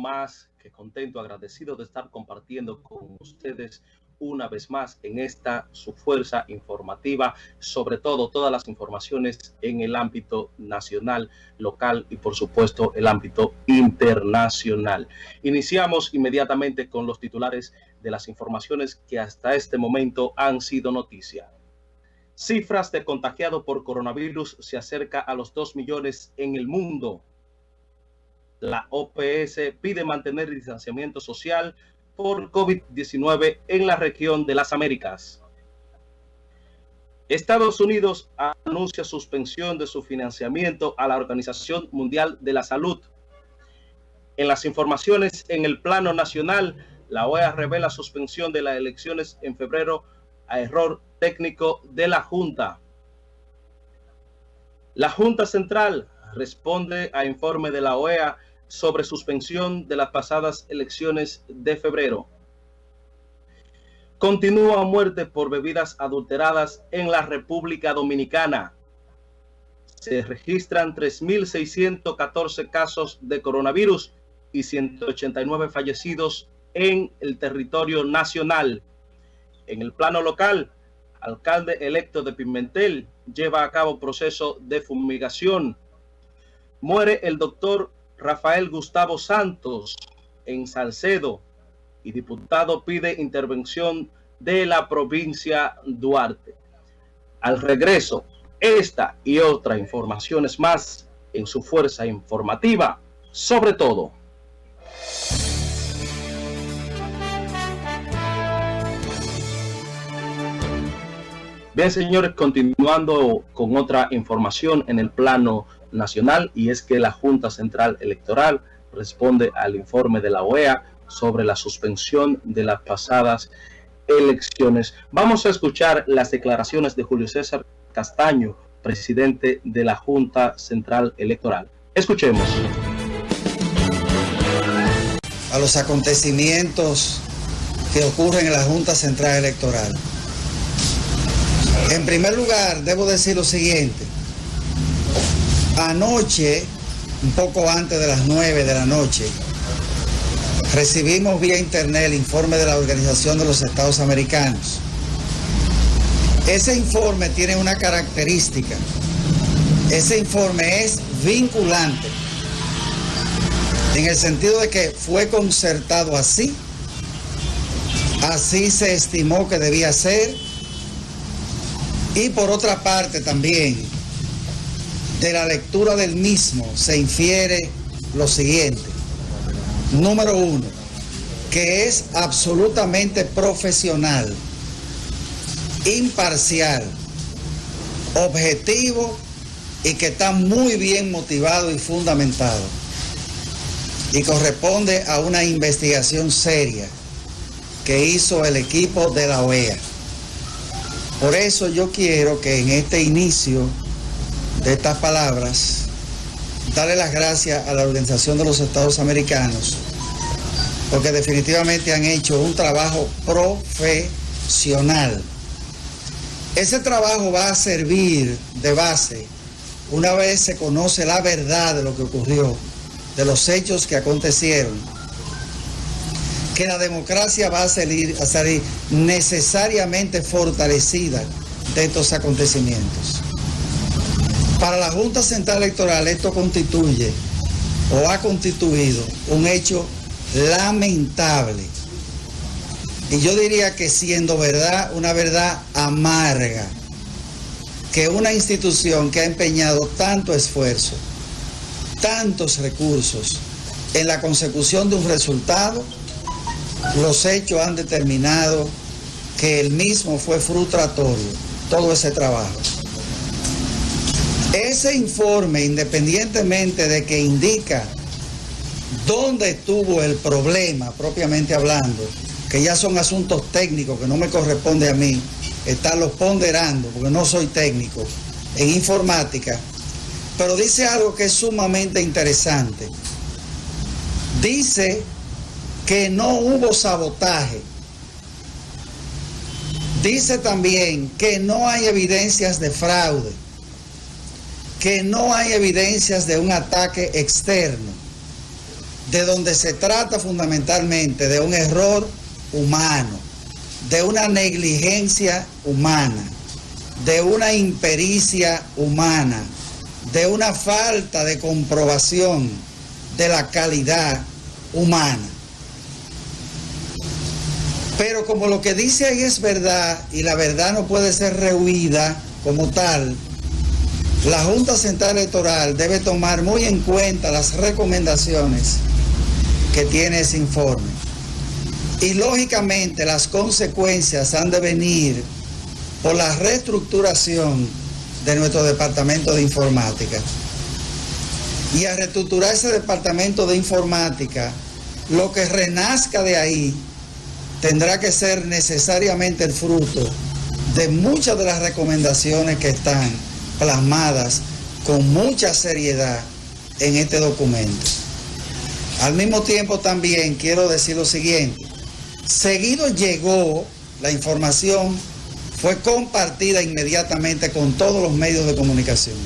más que contento, agradecido de estar compartiendo con ustedes una vez más en esta su fuerza informativa, sobre todo todas las informaciones en el ámbito nacional, local y por supuesto el ámbito internacional. Iniciamos inmediatamente con los titulares de las informaciones que hasta este momento han sido noticia. Cifras de contagiado por coronavirus se acerca a los 2 millones en el mundo. La OPS pide mantener el distanciamiento social por COVID-19 en la región de las Américas. Estados Unidos anuncia suspensión de su financiamiento a la Organización Mundial de la Salud. En las informaciones en el plano nacional, la OEA revela suspensión de las elecciones en febrero a error técnico de la Junta. La Junta Central responde a informe de la OEA sobre suspensión de las pasadas elecciones de febrero. Continúa muerte por bebidas adulteradas en la República Dominicana. Se registran 3.614 casos de coronavirus y 189 fallecidos en el territorio nacional. En el plano local, alcalde electo de Pimentel lleva a cabo proceso de fumigación. Muere el doctor Rafael Gustavo Santos en Salcedo y diputado pide intervención de la provincia Duarte. Al regreso, esta y otras informaciones más en su fuerza informativa, sobre todo. Bien, señores, continuando con otra información en el plano nacional y es que la Junta Central Electoral responde al informe de la OEA sobre la suspensión de las pasadas elecciones. Vamos a escuchar las declaraciones de Julio César Castaño, presidente de la Junta Central Electoral. Escuchemos. A los acontecimientos que ocurren en la Junta Central Electoral. En primer lugar, debo decir lo siguiente. Anoche, un poco antes de las 9 de la noche, recibimos vía internet el informe de la Organización de los Estados Americanos. Ese informe tiene una característica. Ese informe es vinculante, en el sentido de que fue concertado así, así se estimó que debía ser, y por otra parte también, de la lectura del mismo se infiere lo siguiente. Número uno, que es absolutamente profesional, imparcial, objetivo y que está muy bien motivado y fundamentado. Y corresponde a una investigación seria que hizo el equipo de la OEA. Por eso yo quiero que en este inicio de estas palabras, darle las gracias a la Organización de los Estados Americanos, porque definitivamente han hecho un trabajo profesional. Ese trabajo va a servir de base una vez se conoce la verdad de lo que ocurrió, de los hechos que acontecieron, que la democracia va a salir, a salir necesariamente fortalecida de estos acontecimientos. Para la Junta Central Electoral esto constituye o ha constituido un hecho lamentable. Y yo diría que siendo verdad, una verdad amarga, que una institución que ha empeñado tanto esfuerzo, tantos recursos en la consecución de un resultado, los hechos han determinado que el mismo fue frustratorio, todo ese trabajo. Ese informe, independientemente de que indica dónde estuvo el problema, propiamente hablando, que ya son asuntos técnicos que no me corresponde a mí estarlos ponderando, porque no soy técnico en informática, pero dice algo que es sumamente interesante. Dice que no hubo sabotaje. Dice también que no hay evidencias de fraude que no hay evidencias de un ataque externo. de donde se trata fundamentalmente de un error humano, de una negligencia humana, de una impericia humana, de una falta de comprobación de la calidad humana. Pero como lo que dice ahí es verdad y la verdad no puede ser rehuida como tal, la Junta Central Electoral debe tomar muy en cuenta las recomendaciones que tiene ese informe. Y lógicamente las consecuencias han de venir por la reestructuración de nuestro departamento de informática. Y a reestructurar ese departamento de informática, lo que renazca de ahí tendrá que ser necesariamente el fruto de muchas de las recomendaciones que están plasmadas con mucha seriedad en este documento. Al mismo tiempo también quiero decir lo siguiente, seguido llegó la información, fue compartida inmediatamente con todos los medios de comunicación.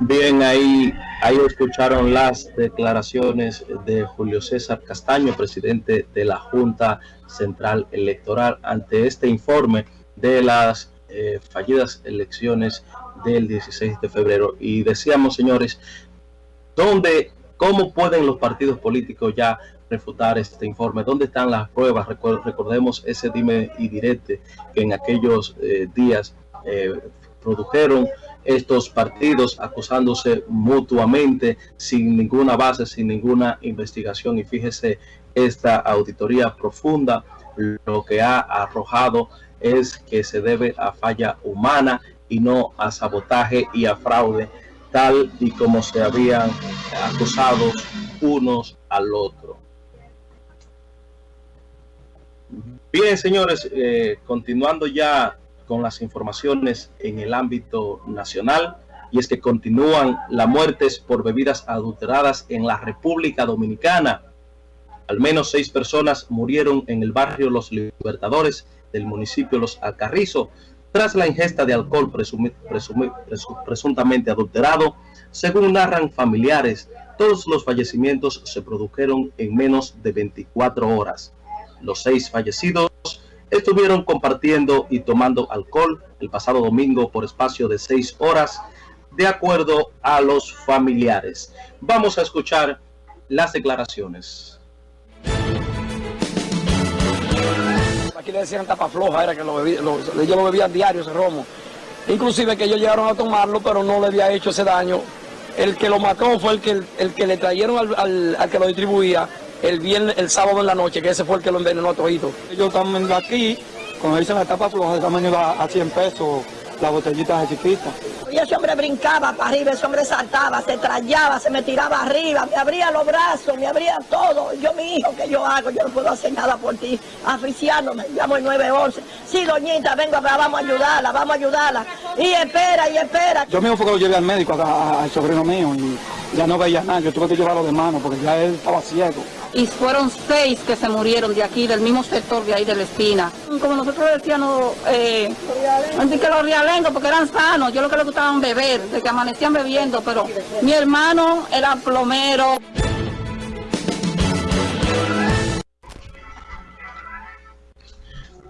Bien, ahí, ahí escucharon las declaraciones de Julio César Castaño, presidente de la Junta Central Electoral, ante este informe de las eh, fallidas elecciones del 16 de febrero. Y decíamos, señores, ¿dónde, ¿cómo pueden los partidos políticos ya refutar este informe? ¿Dónde están las pruebas? recordemos ese dime y direte que en aquellos eh, días eh, produjeron estos partidos acusándose mutuamente sin ninguna base, sin ninguna investigación. Y fíjese esta auditoría profunda lo que ha arrojado es que se debe a falla humana y no a sabotaje y a fraude, tal y como se habían acusado unos al otro. Bien, señores, eh, continuando ya con las informaciones en el ámbito nacional, y es que continúan las muertes por bebidas adulteradas en la República Dominicana. Al menos seis personas murieron en el barrio Los Libertadores del municipio Los Alcarrizo tras la ingesta de alcohol presuntamente adulterado. Según narran familiares, todos los fallecimientos se produjeron en menos de 24 horas. Los seis fallecidos estuvieron compartiendo y tomando alcohol el pasado domingo por espacio de seis horas, de acuerdo a los familiares. Vamos a escuchar las declaraciones. Aquí le decían tapa floja, era que lo bebía, ellos lo bebían diario ese romo. Inclusive que ellos llegaron a tomarlo, pero no le había hecho ese daño. El que lo mató fue el que, el, que le trajeron al, al, que lo distribuía el viernes, el sábado en la noche, que ese fue el que lo envenenó a todito. Ellos están aquí, cuando dicen la tapa floja, están vendiendo a 100 pesos la botellita de chiquita. Y ese hombre brincaba para arriba, ese hombre saltaba, se trayaba, se me tiraba arriba, me abría los brazos, me abría todo. Yo, mi hijo, ¿qué yo hago? Yo no puedo hacer nada por ti. Aficiándome, llamo el 911. Sí, doñita, venga, vamos a ayudarla, vamos a ayudarla. Y espera, y espera. Yo mismo fue que lo llevé al médico, al sobrino mío, y ya no veía nada. Yo tuve que llevarlo de mano porque ya él estaba ciego y fueron seis que se murieron de aquí, del mismo sector de ahí de la espina. Como nosotros decíamos, eh, que los rialengos, porque eran sanos, yo lo que les gustaban beber, de que amanecían bebiendo, pero mi hermano era plomero.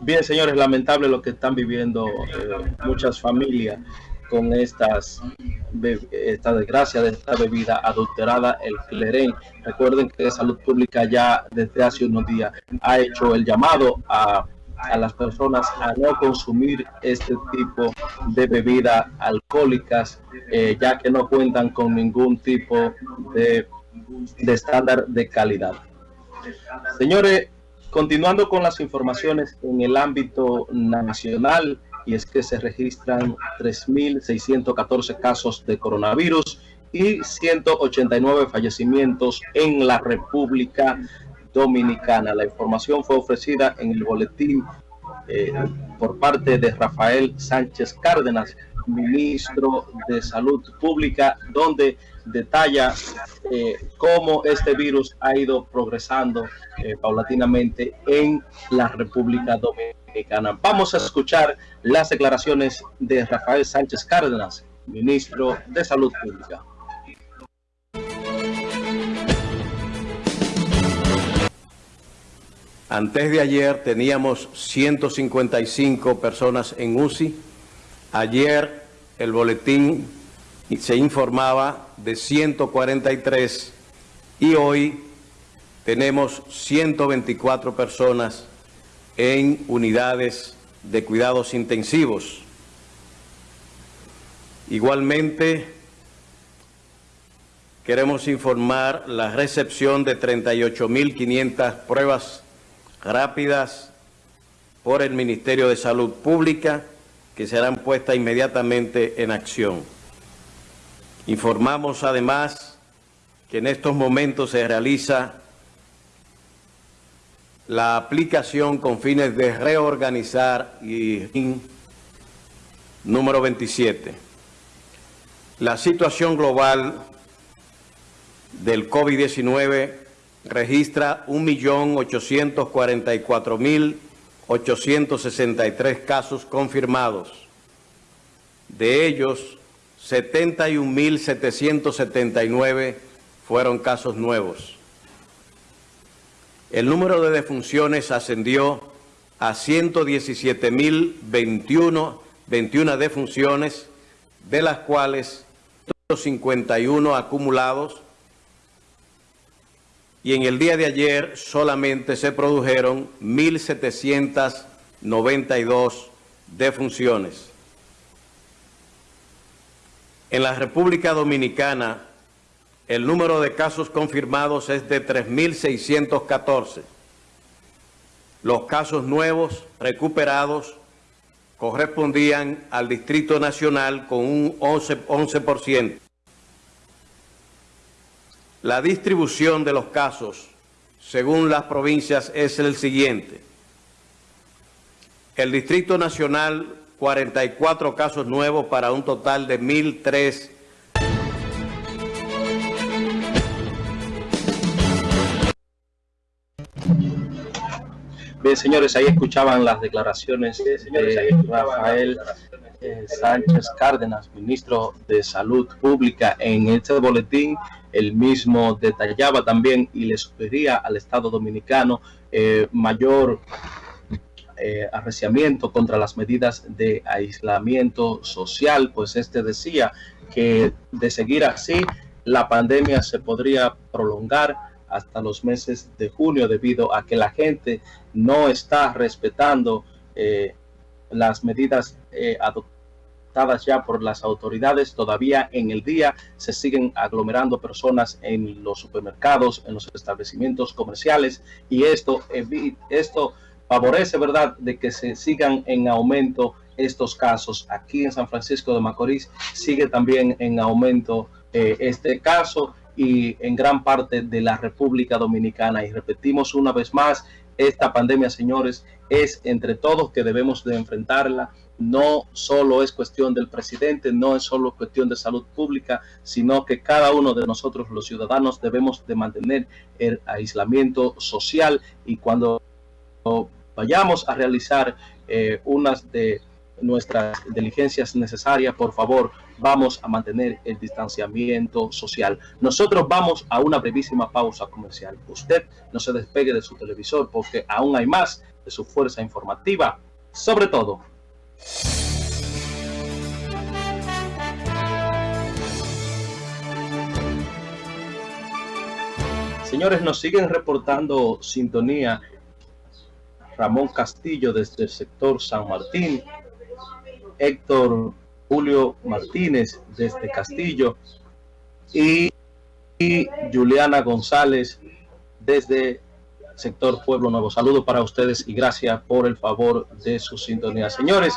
Bien, señores, lamentable lo que están viviendo eh, muchas familias con estas esta desgracia de esta bebida adulterada, el clerén. Recuerden que Salud Pública ya desde hace unos días ha hecho el llamado a, las personas a no consumir este tipo de bebidas alcohólicas, eh, ya que no cuentan con ningún tipo de, de estándar de calidad. Señores, continuando con las informaciones en el ámbito nacional, y es que se registran 3.614 casos de coronavirus y 189 fallecimientos en la República Dominicana. La información fue ofrecida en el boletín eh, por parte de Rafael Sánchez Cárdenas, ministro de Salud Pública, donde detalla eh, cómo este virus ha ido progresando eh, paulatinamente en la República Dominicana. Vamos a escuchar las declaraciones de Rafael Sánchez Cárdenas, ministro de Salud Pública. Antes de ayer teníamos 155 personas en UCI. Ayer el boletín se informaba de 143 y hoy tenemos 124 personas en unidades de cuidados intensivos. Igualmente, queremos informar la recepción de 38.500 pruebas rápidas por el Ministerio de Salud Pública que serán puestas inmediatamente en acción. Informamos además que en estos momentos se realiza la aplicación con fines de reorganizar y número 27. La situación global del COVID-19 registra 1.844.863 casos confirmados. De ellos, 71.779 fueron casos nuevos. El número de defunciones ascendió a 117.021 21 defunciones, de las cuales 51 acumulados y en el día de ayer solamente se produjeron 1.792 defunciones. En la República Dominicana, el número de casos confirmados es de 3.614. Los casos nuevos recuperados correspondían al Distrito Nacional con un 11%. 11%. La distribución de los casos según las provincias es el siguiente. El Distrito Nacional, 44 casos nuevos para un total de 1.003 Bien, señores, ahí escuchaban las declaraciones de Rafael eh, Sánchez Cárdenas, ministro de Salud Pública. En este boletín, el mismo detallaba también y le sugería al Estado Dominicano eh, mayor eh, arreciamiento contra las medidas de aislamiento social, pues este decía que de seguir así, la pandemia se podría prolongar hasta los meses de junio debido a que la gente no está respetando eh, las medidas eh, adoptadas ya por las autoridades. Todavía en el día se siguen aglomerando personas en los supermercados, en los establecimientos comerciales y esto, esto favorece, ¿verdad?, de que se sigan en aumento estos casos. Aquí en San Francisco de Macorís sigue también en aumento eh, este caso y en gran parte de la República Dominicana. Y repetimos una vez más, esta pandemia, señores, es entre todos que debemos de enfrentarla. No solo es cuestión del presidente, no es solo cuestión de salud pública, sino que cada uno de nosotros, los ciudadanos, debemos de mantener el aislamiento social y cuando vayamos a realizar eh, unas de nuestras diligencias necesarias, por favor, vamos a mantener el distanciamiento social. Nosotros vamos a una brevísima pausa comercial. Usted no se despegue de su televisor porque aún hay más de su fuerza informativa. Sobre todo. Señores, nos siguen reportando sintonía Ramón Castillo desde el sector San Martín, Héctor Julio Martínez desde Castillo y, Juliana González desde sector Pueblo Nuevo. Saludos para ustedes y gracias por el favor de su sintonía. Señores,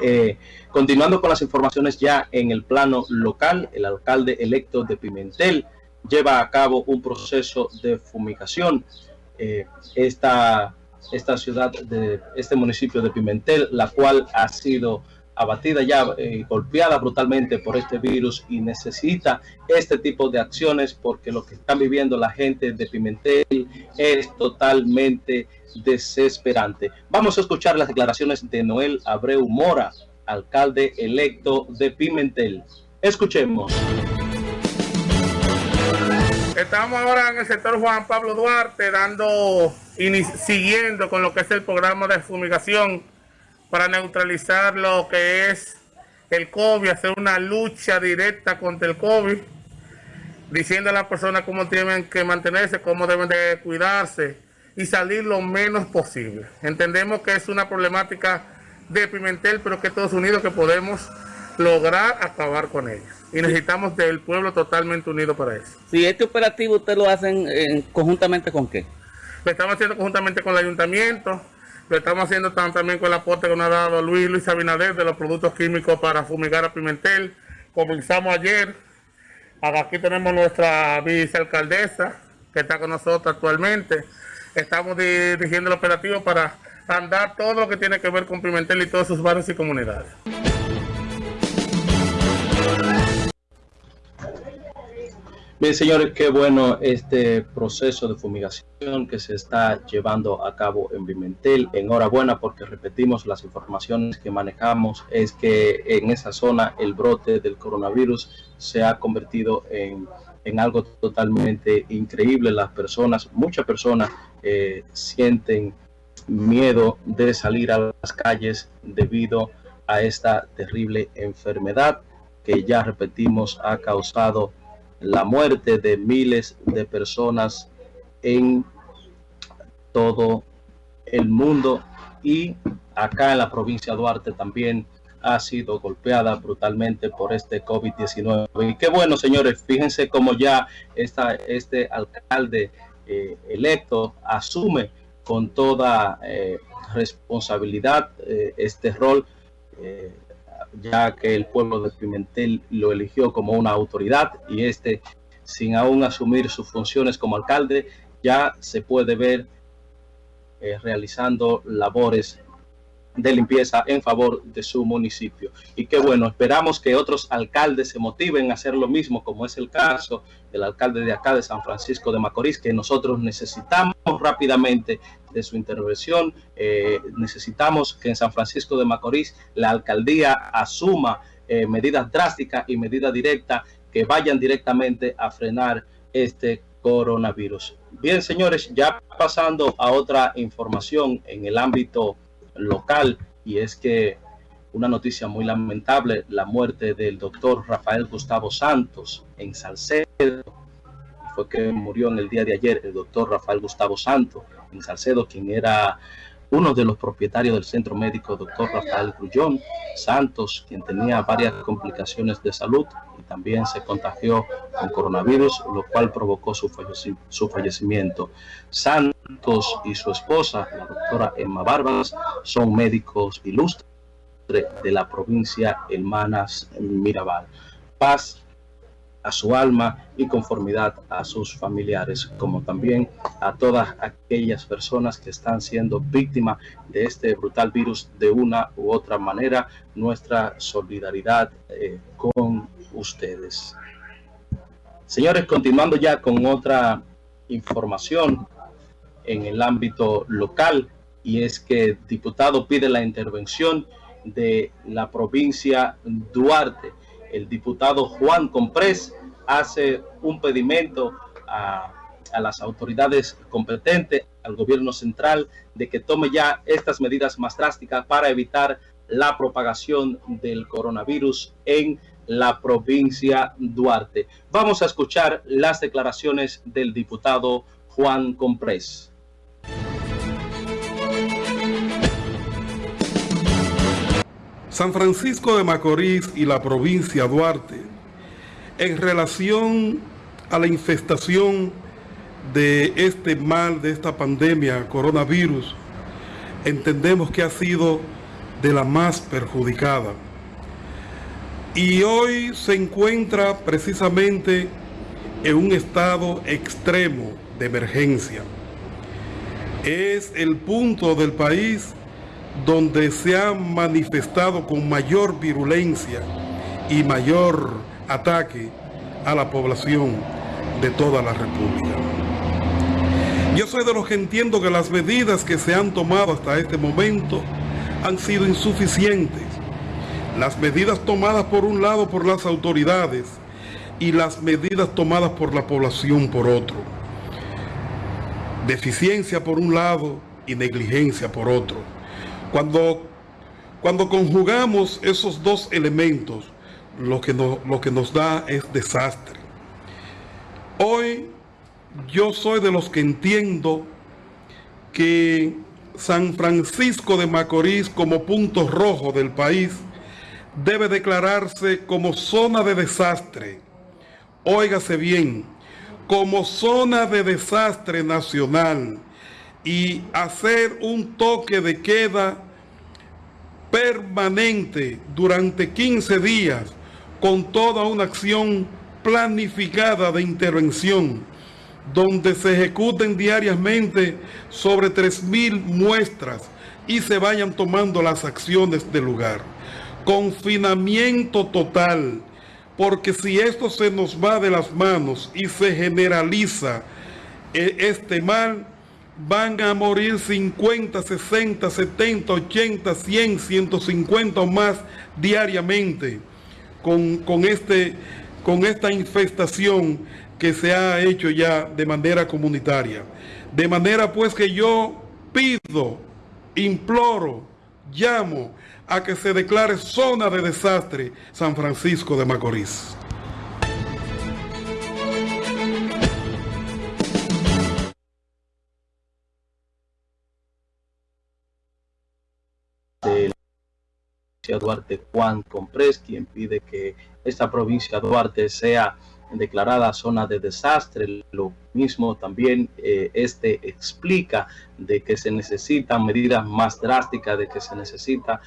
eh, continuando con las informaciones ya en el plano local, el alcalde electo de Pimentel lleva a cabo un proceso de fumigación. Eh, esta, esta ciudad, de este municipio de Pimentel, la cual ha sido abatida ya, eh, golpeada brutalmente por este virus y necesita este tipo de acciones porque lo que están viviendo la gente de Pimentel es totalmente desesperante. Vamos a escuchar las declaraciones de Noel Abreu Mora, alcalde electo de Pimentel. Escuchemos. Estamos ahora en el sector Juan Pablo Duarte dando siguiendo con lo que es el programa de fumigación para neutralizar lo que es el COVID, hacer una lucha directa contra el COVID, diciendo a las personas cómo tienen que mantenerse, cómo deben de cuidarse y salir lo menos posible. Entendemos que es una problemática de Pimentel, pero que todos unidos que podemos lograr acabar con ella y necesitamos del pueblo totalmente unido para eso. Si este operativo usted lo hacen eh, conjuntamente con qué? Lo estamos haciendo conjuntamente con el ayuntamiento, lo estamos haciendo también con el aporte que nos ha dado Luis Luis Abinader de los productos químicos para fumigar a Pimentel. Comenzamos ayer, aquí tenemos nuestra vicealcaldesa que está con nosotros actualmente. Estamos dirigiendo el operativo para andar todo lo que tiene que ver con Pimentel y todos sus barrios y comunidades. Bien, señores, qué bueno este proceso de fumigación que se está llevando a cabo en Pimentel. Enhorabuena porque repetimos las informaciones que manejamos, es que en esa zona el brote del coronavirus se ha convertido en, algo totalmente increíble. Las personas, muchas personas eh, sienten miedo de salir a las calles debido a esta terrible enfermedad que ya repetimos ha causado la muerte de miles de personas en todo el mundo y acá en la provincia de Duarte también ha sido golpeada brutalmente por este COVID-19. Y qué bueno, señores, fíjense cómo ya esta, este alcalde eh, electo asume con toda eh, responsabilidad eh, este rol ya que el pueblo de Pimentel lo eligió como una autoridad y este, sin aún asumir sus funciones como alcalde, ya se puede ver eh, realizando labores de limpieza en favor de su municipio. Y qué bueno, esperamos que otros alcaldes se motiven a hacer lo mismo, como es el caso del alcalde de acá de San Francisco de Macorís, que nosotros necesitamos rápidamente de su intervención. Eh, necesitamos que en San Francisco de Macorís la alcaldía asuma eh, medidas drásticas y medidas directas que vayan directamente a frenar este coronavirus. Bien, señores, ya pasando a otra información en el ámbito local y es que una noticia muy lamentable, la muerte del doctor Rafael Gustavo Santos en Salcedo, fue que murió en el día de ayer el doctor Rafael Gustavo Santos en Salcedo, quien era uno de los propietarios del centro médico, doctor Rafael Grullón Santos, quien tenía varias complicaciones de salud y también se contagió con coronavirus, lo cual provocó su, fallecimiento. Santos y su esposa, la doctora Emma Barbas, son médicos ilustres de la provincia Hermanas Mirabal. Paz a su alma y conformidad a sus familiares, como también a todas aquellas personas que están siendo víctimas de este brutal virus de una u otra manera. Nuestra solidaridad eh, con ustedes. Señores, continuando ya con otra información en el ámbito local, y es que el diputado pide la intervención de la provincia Duarte el diputado Juan Comprés hace un pedimento a, las autoridades competentes, al gobierno central, de que tome ya estas medidas más drásticas para evitar la propagación del coronavirus en la provincia Duarte. Vamos a escuchar las declaraciones del diputado Juan Comprés. San Francisco de Macorís y la provincia Duarte, en relación a la infestación de este mal, de esta pandemia, coronavirus, entendemos que ha sido de la más perjudicada. Y hoy se encuentra precisamente en un estado extremo de emergencia. Es el punto del país donde se ha manifestado con mayor virulencia y mayor ataque a la población de toda la República. Yo soy de los que entiendo que las medidas que se han tomado hasta este momento han sido insuficientes. Las medidas tomadas por un lado por las autoridades y las medidas tomadas por la población por otro. Deficiencia por un lado y negligencia por otro. Cuando, cuando conjugamos esos dos elementos, lo que, lo que nos da es desastre. Hoy yo soy de los que entiendo que San Francisco de Macorís como punto rojo del país debe declararse como zona de desastre. Óigase bien, como zona de desastre nacional y hacer un toque de queda permanente durante 15 días con toda una acción planificada de intervención donde se ejecuten diariamente sobre 3.000 muestras y se vayan tomando las acciones del lugar. Confinamiento total, porque si esto se nos va de las manos y se generaliza eh, este mal, van a morir 50, 60, 70, 80, 100, 150 o más diariamente este, con esta infestación que se ha hecho ya de manera comunitaria. De manera pues que yo pido, imploro, llamo a que se declare zona de desastre San Francisco de Macorís. Duarte Juan Comprés, quien pide que esta provincia Duarte sea declarada zona de desastre. Lo mismo también eh, este explica de que se necesitan medidas más drásticas, de que se necesita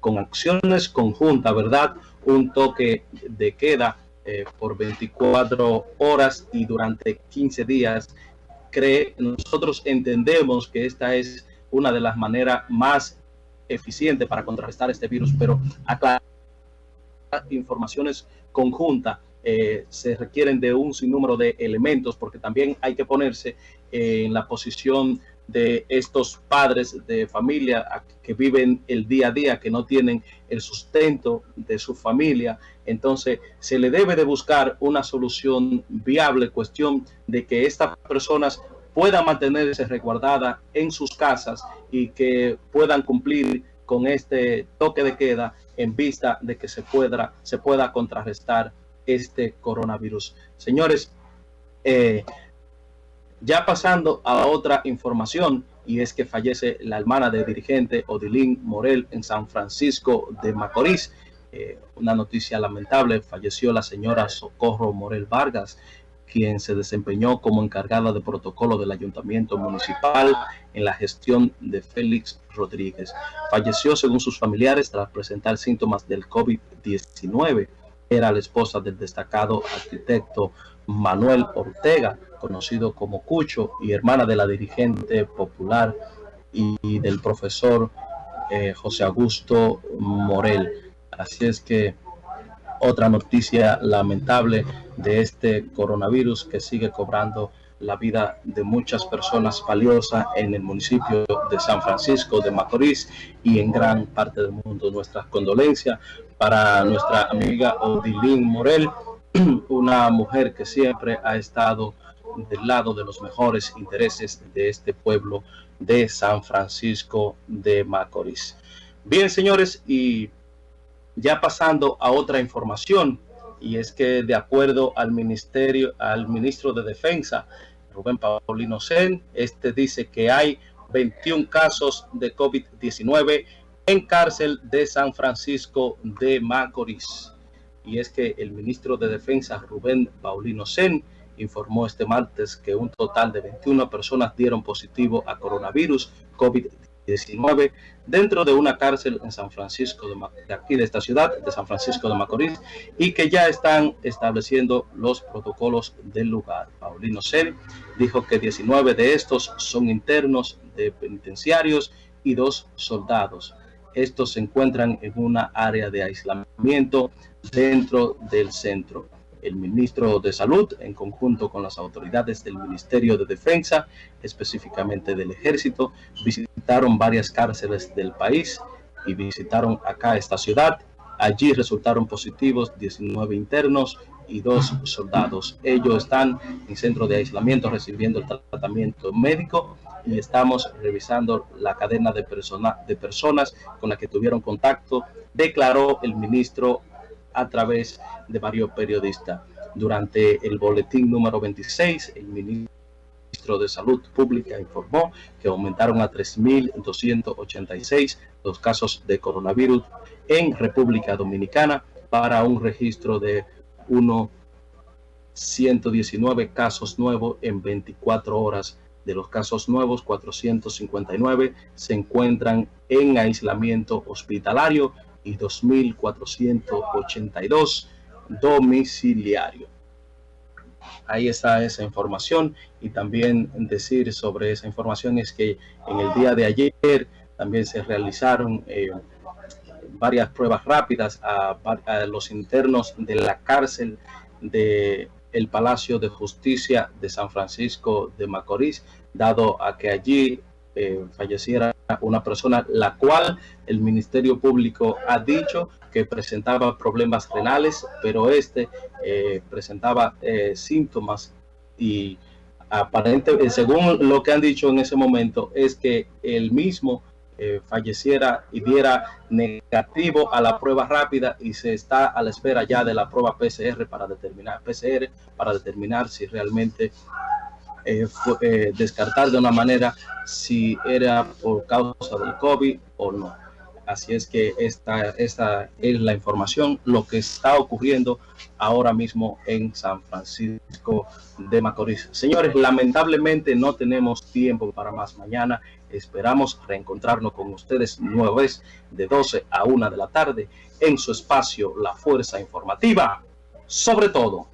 con acciones conjuntas, ¿verdad? Un toque de queda eh, por 24 horas y durante 15 días. Cree, nosotros entendemos que esta es una de las maneras más eficientes para contrarrestar este virus, pero aclarar informaciones conjuntas eh, se requieren de un sinnúmero de elementos porque también hay que ponerse en la posición de estos padres de familia que viven el día a día, que no tienen el sustento de su familia. Entonces se le debe de buscar una solución viable, cuestión de que estas personas puedan mantenerse resguardadas en sus casas y que puedan cumplir con este toque de queda en vista de que se pueda, se pueda contrarrestar este coronavirus. Señores, eh, ya pasando a otra información, y es que fallece la hermana de dirigente Odilín Morel en San Francisco de Macorís. Eh, una noticia lamentable, falleció la señora Socorro Morel Vargas, quien se desempeñó como encargada de protocolo del ayuntamiento municipal en la gestión de Félix Rodríguez. Falleció según sus familiares tras presentar síntomas del COVID-19 era la esposa del destacado arquitecto Manuel Ortega, conocido como Cucho, y hermana de la dirigente popular y del profesor eh, José Augusto Morel. Así es que otra noticia lamentable de este coronavirus que sigue cobrando la vida de muchas personas valiosas en el municipio de San Francisco de Macorís y en gran parte del mundo. Nuestras condolencias para nuestra amiga Odilín Morel, una mujer que siempre ha estado del lado de los mejores intereses de este pueblo de San Francisco de Macorís. Bien, señores, y ya pasando a otra información, y es que de acuerdo al ministerio, al ministro de Defensa, Rubén Paulino Sen, este dice que hay 21 casos de COVID-19 en cárcel de San Francisco de Macorís. Y es que el ministro de Defensa, Rubén Paulino Sen, informó este martes que un total de 21 personas dieron positivo a coronavirus COVID-19 dentro de una cárcel en San Francisco de, aquí de esta ciudad, de San Francisco de Macorís, y que ya están estableciendo los protocolos del lugar. Paulino Sen dijo que 19 de estos son internos de penitenciarios y dos soldados. Estos se encuentran en una área de aislamiento dentro del centro. El ministro de Salud, en conjunto con las autoridades del Ministerio de Defensa, específicamente del Ejército, visitaron varias cárceles del país y visitaron acá esta ciudad. Allí resultaron positivos 19 internos y dos soldados. Ellos están en centro de aislamiento recibiendo el tratamiento médico y estamos revisando la cadena de, de personas con las que tuvieron contacto, declaró el ministro a través de varios periodistas. Durante el boletín número 26, el ministro de Salud Pública informó que aumentaron a 3.286 los casos de coronavirus en República Dominicana para un registro de 119 casos nuevos en 24 horas. De los casos nuevos, 459 se encuentran en aislamiento hospitalario y 2.482 domiciliario. Ahí está esa información y también decir sobre esa información es que en el día de ayer también se realizaron eh, varias pruebas rápidas a, los internos de la cárcel de el Palacio de Justicia de San Francisco de Macorís, dado a que allí eh, falleciera una persona, la cual el Ministerio Público ha dicho que presentaba problemas renales, pero este eh, presentaba eh, síntomas y aparentemente, según lo que han dicho en ese momento, es que el mismo falleciera y diera negativo a la prueba rápida y se está a la espera ya de la prueba PCR para determinar PCR para determinar si realmente eh, eh, descartar de una manera si era por causa del COVID o no. Así es que esta, esta es la información, lo que está ocurriendo ahora mismo en San Francisco de Macorís. Señores, lamentablemente no tenemos tiempo para más mañana. Esperamos reencontrarnos con ustedes nueva vez de 12 a 1 de la tarde en su espacio La Fuerza Informativa. Sobre todo,